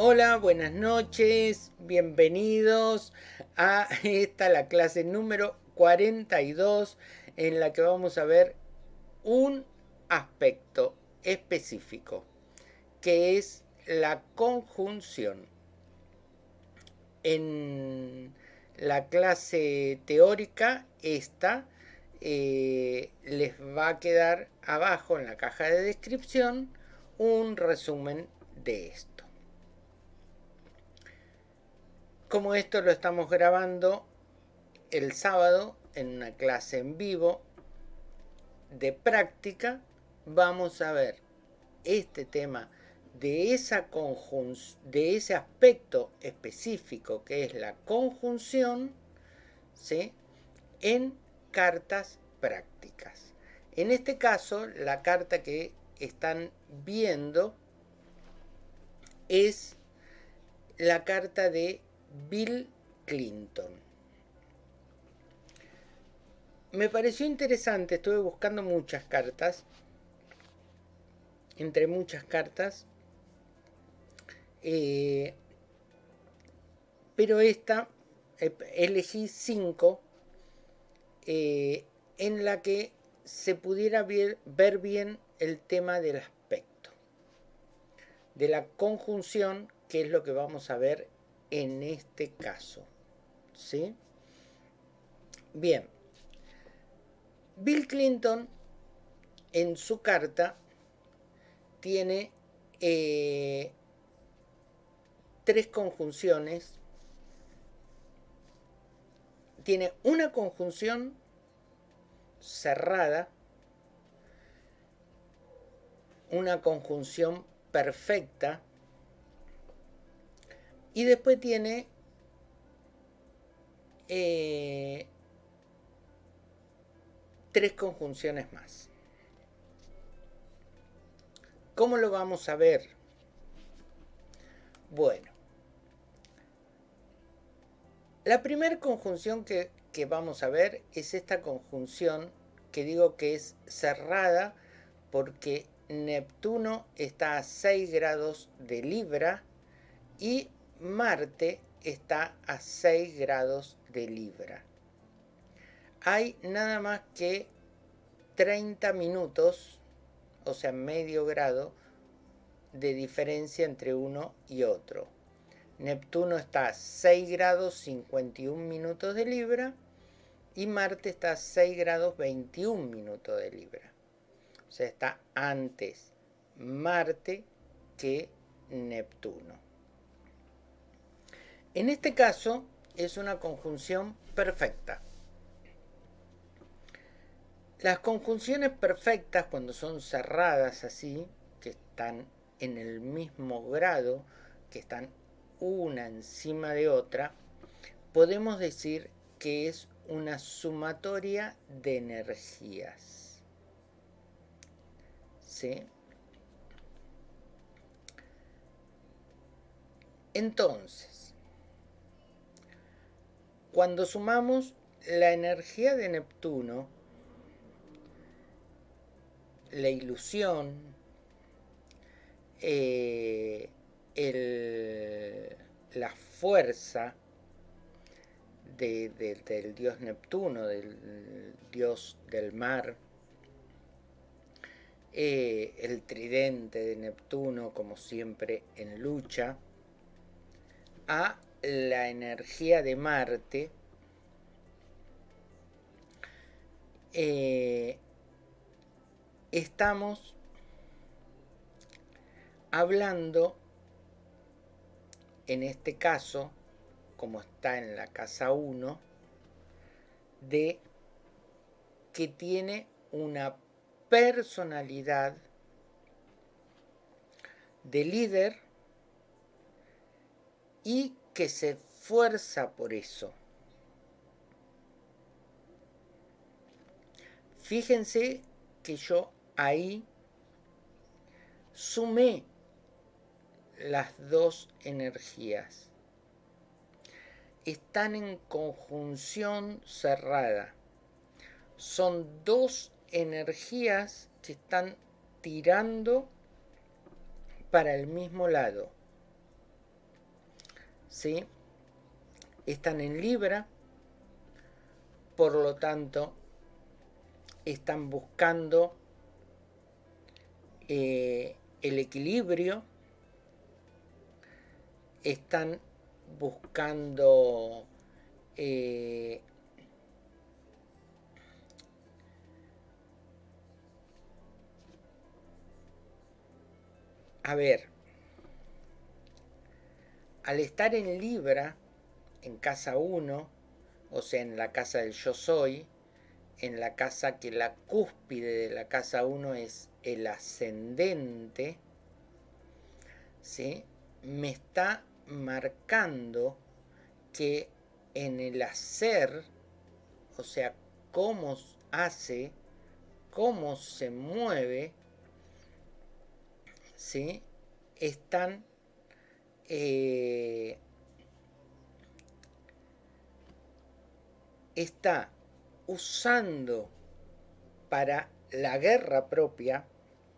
Hola, buenas noches, bienvenidos a esta la clase número 42 en la que vamos a ver un aspecto específico que es la conjunción. En la clase teórica esta eh, les va a quedar abajo en la caja de descripción un resumen de esto. Como esto lo estamos grabando el sábado en una clase en vivo de práctica, vamos a ver este tema de, esa de ese aspecto específico que es la conjunción ¿sí? en cartas prácticas. En este caso, la carta que están viendo es la carta de Bill Clinton. Me pareció interesante, estuve buscando muchas cartas, entre muchas cartas, eh, pero esta eh, elegí cinco eh, en la que se pudiera ver, ver bien el tema del aspecto, de la conjunción, que es lo que vamos a ver en este caso. ¿Sí? Bien. Bill Clinton en su carta tiene eh, tres conjunciones. Tiene una conjunción cerrada, una conjunción perfecta y después tiene eh, tres conjunciones más. ¿Cómo lo vamos a ver? Bueno, la primera conjunción que, que vamos a ver es esta conjunción que digo que es cerrada porque Neptuno está a 6 grados de Libra y Marte está a 6 grados de Libra. Hay nada más que 30 minutos, o sea, medio grado, de diferencia entre uno y otro. Neptuno está a 6 grados 51 minutos de Libra y Marte está a 6 grados 21 minutos de Libra. O sea, está antes Marte que Neptuno. En este caso es una conjunción perfecta. Las conjunciones perfectas cuando son cerradas así, que están en el mismo grado, que están una encima de otra, podemos decir que es una sumatoria de energías. ¿Sí? Entonces, cuando sumamos la energía de Neptuno, la ilusión, eh, la fuerza del dios Neptuno, del dios del mar, eh, el tridente de Neptuno como siempre en lucha, a la energía de Marte eh, estamos hablando en este caso como está en la casa 1 de que tiene una personalidad de líder y que se esfuerza por eso. Fíjense que yo ahí sumé las dos energías. Están en conjunción cerrada. Son dos energías que están tirando para el mismo lado. ¿Sí? están en Libra, por lo tanto están buscando eh, el equilibrio, están buscando eh, a ver, al estar en Libra, en casa 1, o sea, en la casa del yo soy, en la casa que la cúspide de la casa 1 es el ascendente, ¿sí? me está marcando que en el hacer, o sea, cómo hace, cómo se mueve, ¿sí? están eh, está usando para la guerra propia,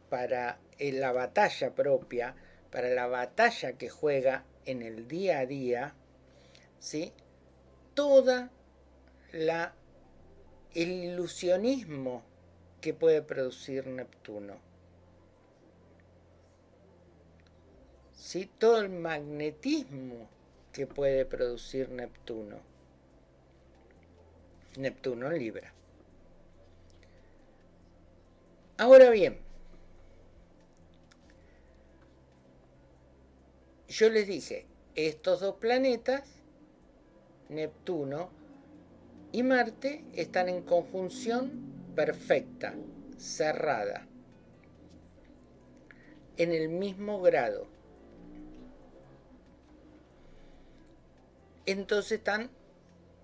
para eh, la batalla propia, para la batalla que juega en el día a día, ¿sí? toda la el ilusionismo que puede producir Neptuno. ¿Sí? Todo el magnetismo que puede producir Neptuno. Neptuno en Libra. Ahora bien, yo les dije, estos dos planetas, Neptuno y Marte, están en conjunción perfecta, cerrada, en el mismo grado. Entonces están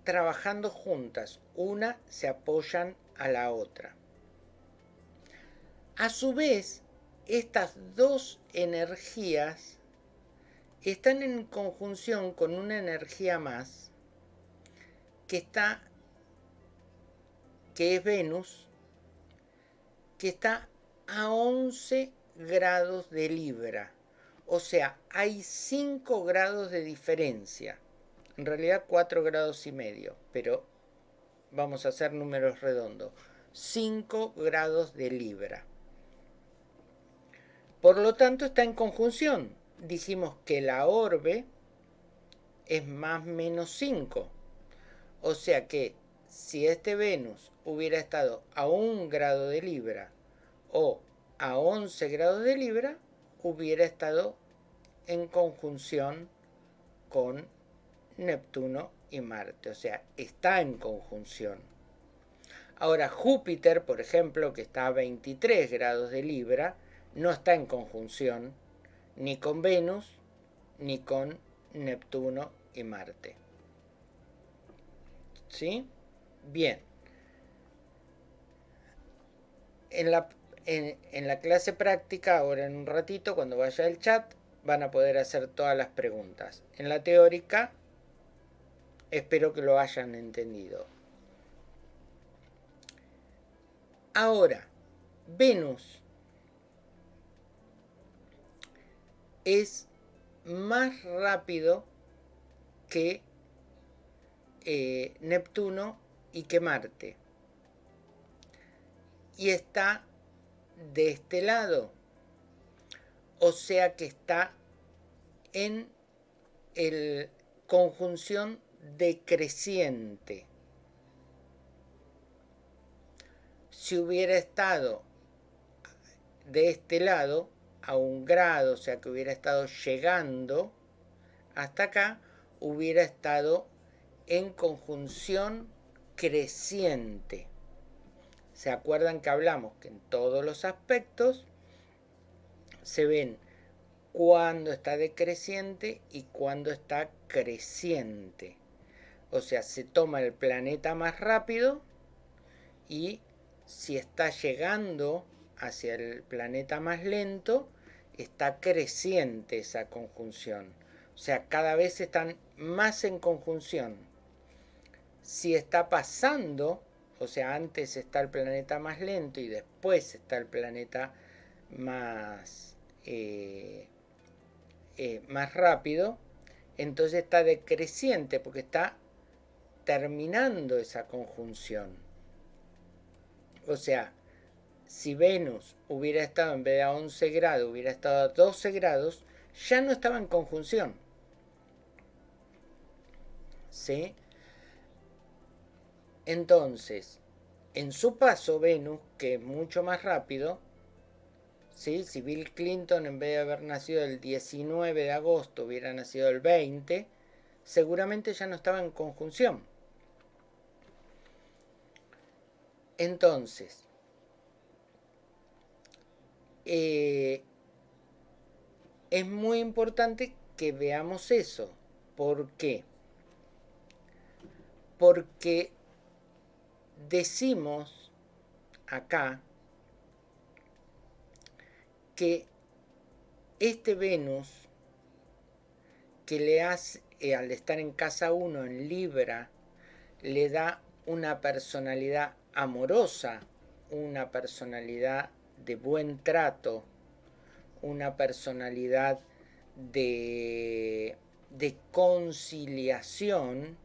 trabajando juntas, una se apoyan a la otra. A su vez, estas dos energías están en conjunción con una energía más que está que es Venus que está a 11 grados de Libra. O sea, hay 5 grados de diferencia en realidad 4 grados y medio, pero vamos a hacer números redondos. 5 grados de Libra. Por lo tanto está en conjunción. Dijimos que la orbe es más menos 5. O sea que si este Venus hubiera estado a 1 grado de Libra o a 11 grados de Libra, hubiera estado en conjunción con Neptuno y Marte, o sea, está en conjunción. Ahora Júpiter, por ejemplo, que está a 23 grados de Libra, no está en conjunción ni con Venus ni con Neptuno y Marte. ¿Sí? Bien. En la, en, la clase práctica, ahora en un ratito, cuando vaya el chat, van a poder hacer todas las preguntas. En la teórica Espero que lo hayan entendido. Ahora, Venus es más rápido que eh, Neptuno y que Marte. Y está de este lado. O sea que está en el conjunción decreciente. Si hubiera estado de este lado a un grado, o sea que hubiera estado llegando hasta acá, hubiera estado en conjunción creciente. ¿Se acuerdan que hablamos que en todos los aspectos se ven cuando está decreciente y cuando está creciente? O sea, se toma el planeta más rápido y si está llegando hacia el planeta más lento, está creciente esa conjunción. O sea, cada vez están más en conjunción. Si está pasando, o sea, antes está el planeta más lento y después está el planeta más, eh, eh, más rápido, entonces está decreciente porque está terminando esa conjunción. O sea, si Venus hubiera estado en vez de a 11 grados, hubiera estado a 12 grados, ya no estaba en conjunción. ¿Sí? Entonces, en su paso Venus, que es mucho más rápido, ¿sí? si Bill Clinton en vez de haber nacido el 19 de agosto hubiera nacido el 20, seguramente ya no estaba en conjunción. Entonces, eh, es muy importante que veamos eso. ¿Por qué? Porque decimos acá que este Venus que le hace, eh, al estar en casa 1 en Libra, le da una personalidad amorosa, una personalidad de buen trato, una personalidad de, de conciliación,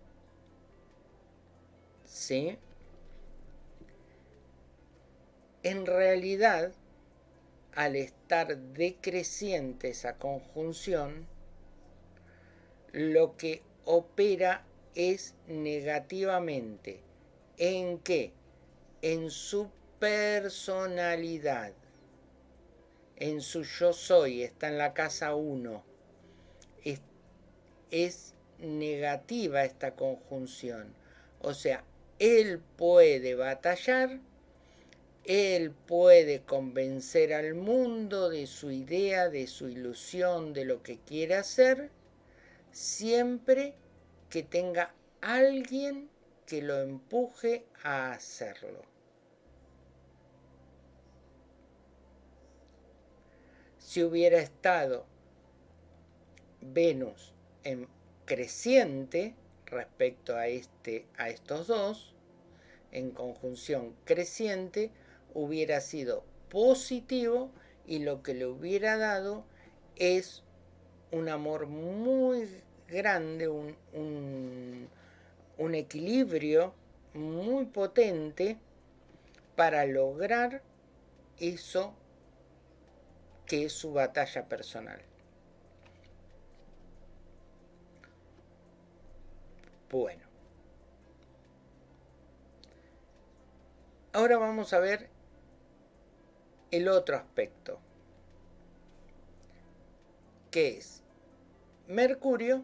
¿sí? En realidad, al estar decreciente esa conjunción, lo que opera es negativamente. ¿En qué? En su personalidad. En su yo soy, está en la casa 1. Es, es negativa esta conjunción. O sea, él puede batallar él puede convencer al mundo de su idea, de su ilusión, de lo que quiere hacer, siempre que tenga alguien que lo empuje a hacerlo. Si hubiera estado Venus en creciente respecto a, este, a estos dos, en conjunción creciente, hubiera sido positivo y lo que le hubiera dado es un amor muy grande, un, un, equilibrio muy potente para lograr eso que es su batalla personal. Bueno. Ahora vamos a ver el otro aspecto, que es Mercurio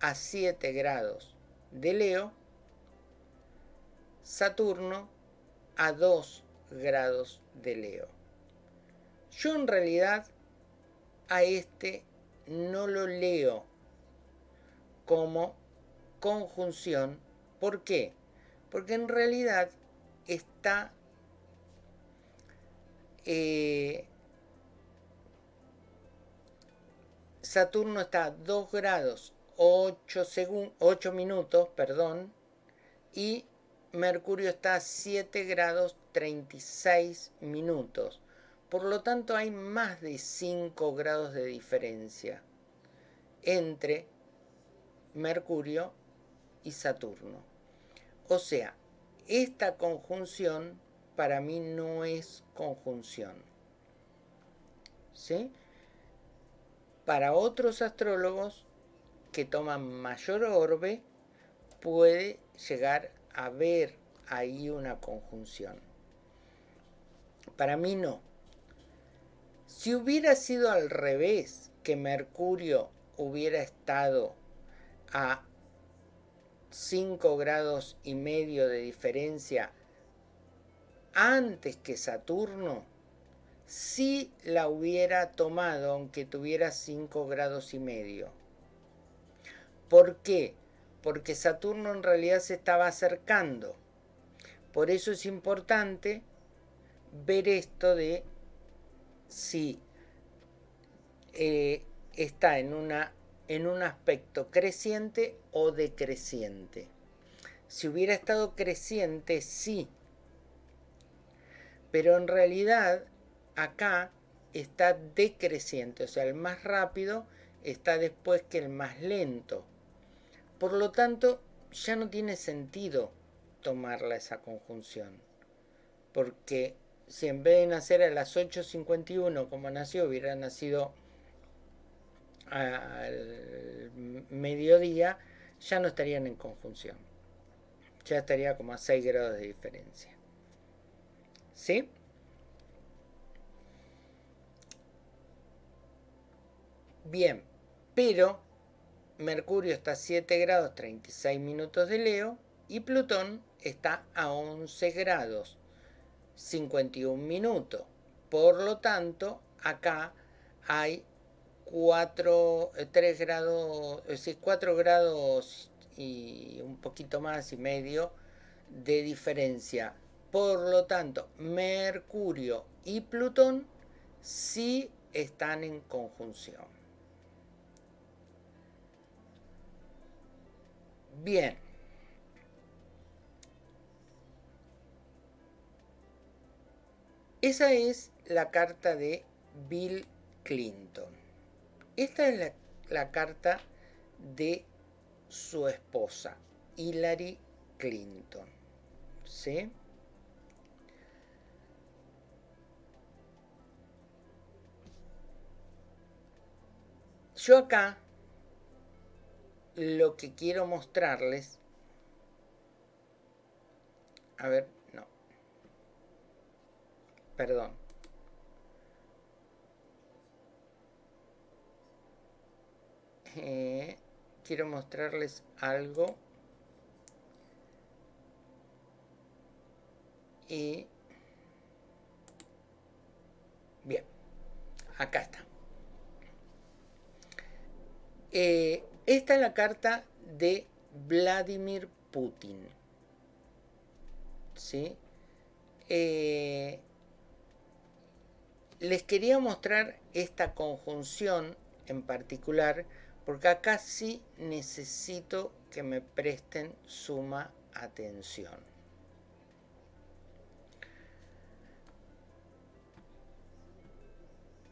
a 7 grados de Leo, Saturno a 2 grados de Leo. Yo en realidad a este no lo leo como conjunción. ¿Por qué? Porque en realidad está eh, Saturno está a 2 grados 8, 8 minutos, perdón, y Mercurio está a 7 grados 36 minutos. Por lo tanto, hay más de 5 grados de diferencia entre Mercurio y Saturno. O sea, esta conjunción para mí no es conjunción. ¿Sí? Para otros astrólogos que toman mayor orbe, puede llegar a ver ahí una conjunción. Para mí no. Si hubiera sido al revés, que Mercurio hubiera estado a 5 grados y medio de diferencia antes que Saturno, si la hubiera tomado aunque tuviera 5 grados y medio. ¿Por qué? Porque Saturno en realidad se estaba acercando. Por eso es importante ver esto de si eh, está en, una, en un aspecto creciente o decreciente. Si hubiera estado creciente, sí, pero en realidad acá está decreciente, o sea, el más rápido está después que el más lento. Por lo tanto, ya no tiene sentido tomarla esa conjunción. Porque si en vez de nacer a las 8.51 como nació, hubiera nacido al mediodía, ya no estarían en conjunción. Ya estaría como a 6 grados de diferencia. ¿Sí? Bien, pero Mercurio está a 7 grados 36 minutos de Leo y Plutón está a 11 grados 51 minutos. Por lo tanto, acá hay 4, 3 eh, grados, es decir, 4 grados y un poquito más y medio de diferencia. Por lo tanto, Mercurio y Plutón sí están en conjunción. Bien. Esa es la carta de Bill Clinton. Esta es la, carta de su esposa, Hillary Clinton. ¿Sí? Yo acá lo que quiero mostrarles, a ver, perdón, eh, quiero mostrarles algo y bien acá está eh, esta es la carta de Vladimir Putin. ¿Sí? Eh, les quería mostrar esta conjunción en particular porque acá sí necesito que me presten suma atención.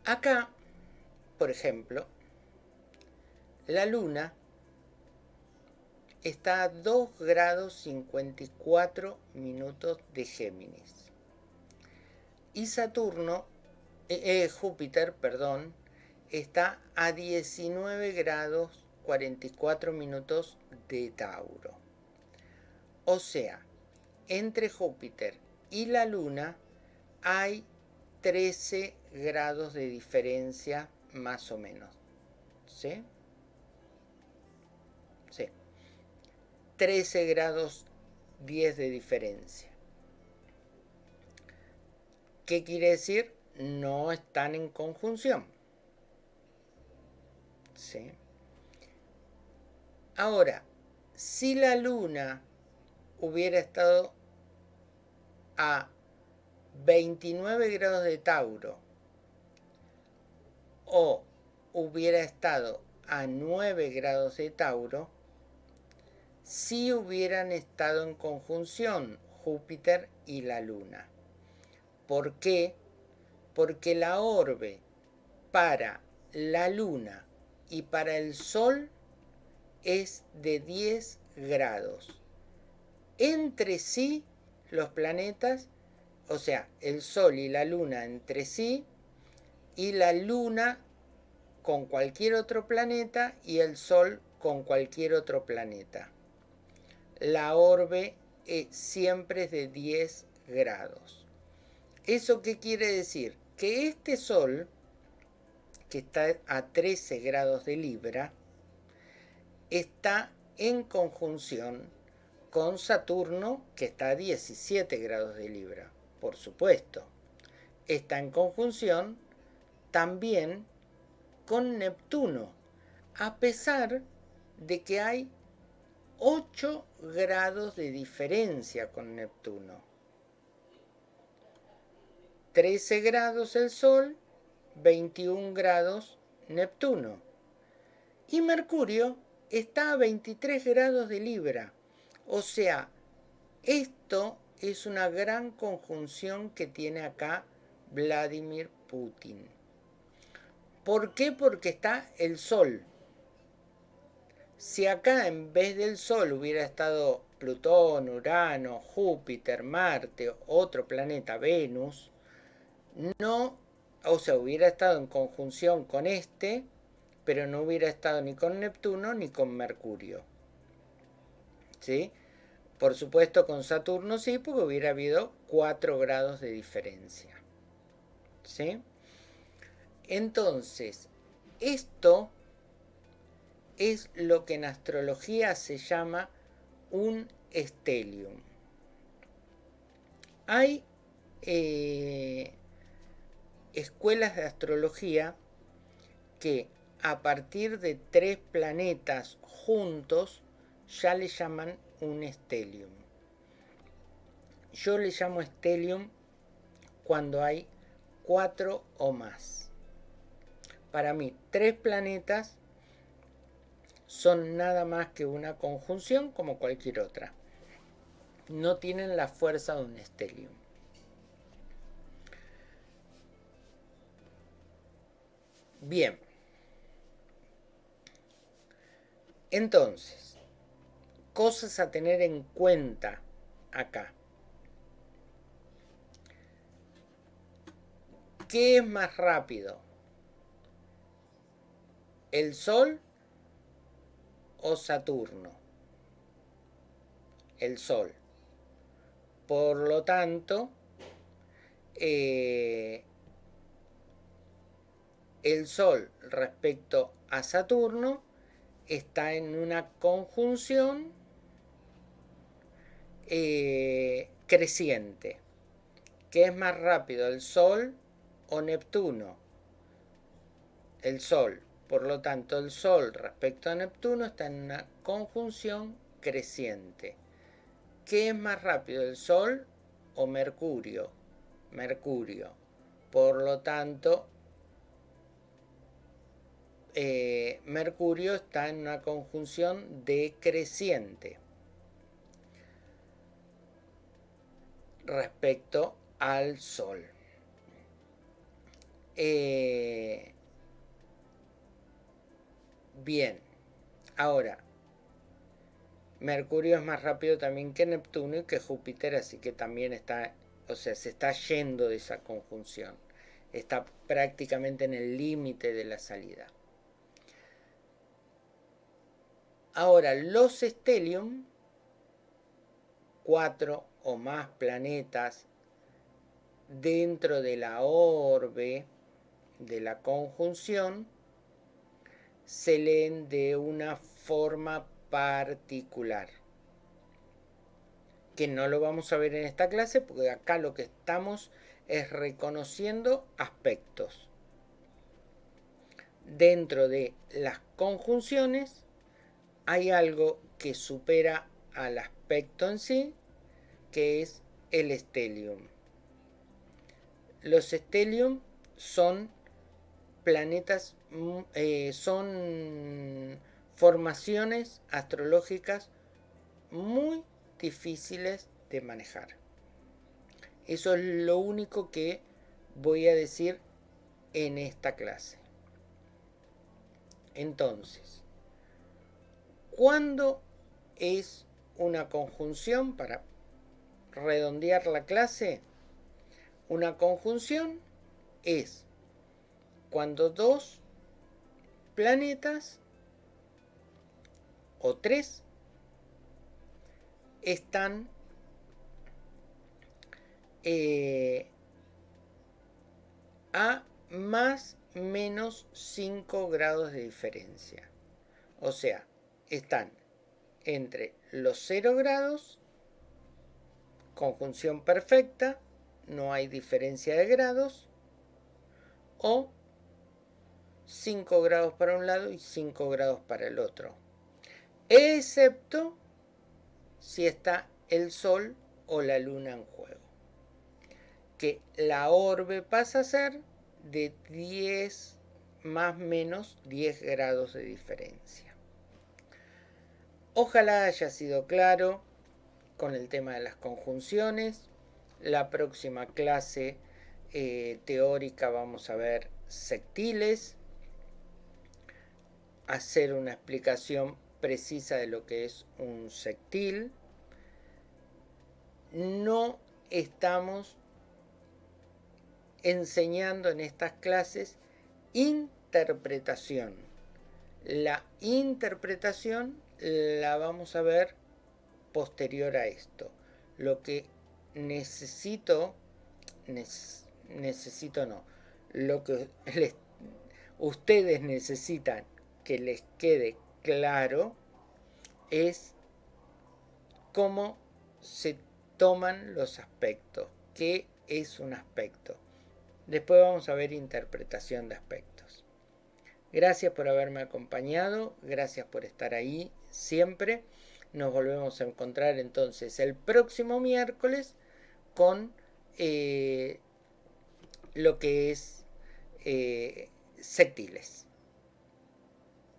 Acá, por ejemplo, la Luna está a 2 grados 54 minutos de Géminis. Y Saturno, eh, eh, Júpiter, perdón, está a 19 grados 44 minutos de Tauro. O sea, entre Júpiter y la Luna hay 13 grados de diferencia más o menos. ¿Sí? 13 grados 10 de diferencia. ¿Qué quiere decir? No están en conjunción. ¿Sí? Ahora, si la luna hubiera estado a 29 grados de Tauro o hubiera estado a 9 grados de Tauro, si hubieran estado en conjunción Júpiter y la Luna. ¿Por qué? Porque la orbe para la Luna y para el Sol es de 10 grados. Entre sí, los planetas, o sea, el Sol y la Luna entre sí, y la Luna con cualquier otro planeta y el Sol con cualquier otro planeta la orbe eh, siempre es de 10 grados. ¿Eso qué quiere decir? Que este Sol, que está a 13 grados de Libra, está en conjunción con Saturno, que está a 17 grados de Libra, por supuesto. Está en conjunción también con Neptuno, a pesar de que hay 8 grados de diferencia con Neptuno. 13 grados el Sol, 21 grados Neptuno. Y Mercurio está a 23 grados de Libra. O sea, esto es una gran conjunción que tiene acá Vladimir Putin. ¿Por qué? Porque está el Sol. Si acá en vez del Sol hubiera estado Plutón, Urano, Júpiter, Marte, otro planeta, Venus, no, o sea, hubiera estado en conjunción con este, pero no hubiera estado ni con Neptuno ni con Mercurio. ¿Sí? Por supuesto con Saturno sí, porque hubiera habido 4 grados de diferencia. ¿Sí? Entonces, esto es lo que en astrología se llama un estelium. Hay eh, escuelas de astrología que a partir de tres planetas juntos ya le llaman un estelium. Yo le llamo estelium cuando hay cuatro o más. Para mí, tres planetas son nada más que una conjunción como cualquier otra. No tienen la fuerza de un estelium. Bien. Entonces, cosas a tener en cuenta acá. ¿Qué es más rápido? ¿El Sol o Saturno? El Sol. Por lo tanto, eh, el Sol respecto a Saturno está en una conjunción eh, creciente. ¿Qué es más rápido, el Sol o Neptuno? El Sol. Por lo tanto, el Sol respecto a Neptuno está en una conjunción creciente. ¿Qué es más rápido, el Sol o Mercurio? Mercurio. Por lo tanto, eh, Mercurio está en una conjunción decreciente respecto al Sol. Eh, bien, ahora, Mercurio es más rápido también que Neptuno y que Júpiter, así que también está, o sea, se está yendo de esa conjunción. Está prácticamente en el límite de la salida. Ahora, los estelium, cuatro o más planetas dentro de la orbe de la conjunción, se leen de una forma particular. Que no lo vamos a ver en esta clase porque acá lo que estamos es reconociendo aspectos. Dentro de las conjunciones hay algo que supera al aspecto en sí, que es el estelium. Los estelium son planetas, mm, eh, son formaciones astrológicas muy difíciles de manejar. Eso es lo único que voy a decir en esta clase. Entonces, ¿Cuándo es una conjunción para redondear la clase? Una conjunción es cuando dos planetas o tres están eh, a más menos 5 grados de diferencia. O sea, están entre los 0 grados, conjunción perfecta, no hay diferencia de grados, o 5 grados para un lado y 5 grados para el otro, excepto si está el Sol o la Luna en juego, que la orbe pasa a ser de 10 más menos 10 grados de diferencia. Ojalá haya sido claro con el tema de las conjunciones. La próxima clase eh, teórica vamos a ver sectiles hacer una explicación precisa de lo que es un sectil. No estamos enseñando en estas clases interpretación. La interpretación la vamos a ver posterior a esto. Lo que necesito, necesito no, lo que ustedes necesitan que les quede claro es cómo se toman los aspectos, qué es un aspecto. Después vamos a ver interpretación de aspectos. Gracias por haberme acompañado, gracias por estar ahí siempre. Nos volvemos a encontrar entonces el próximo miércoles con eh, lo que es eh.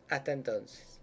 Hasta entonces.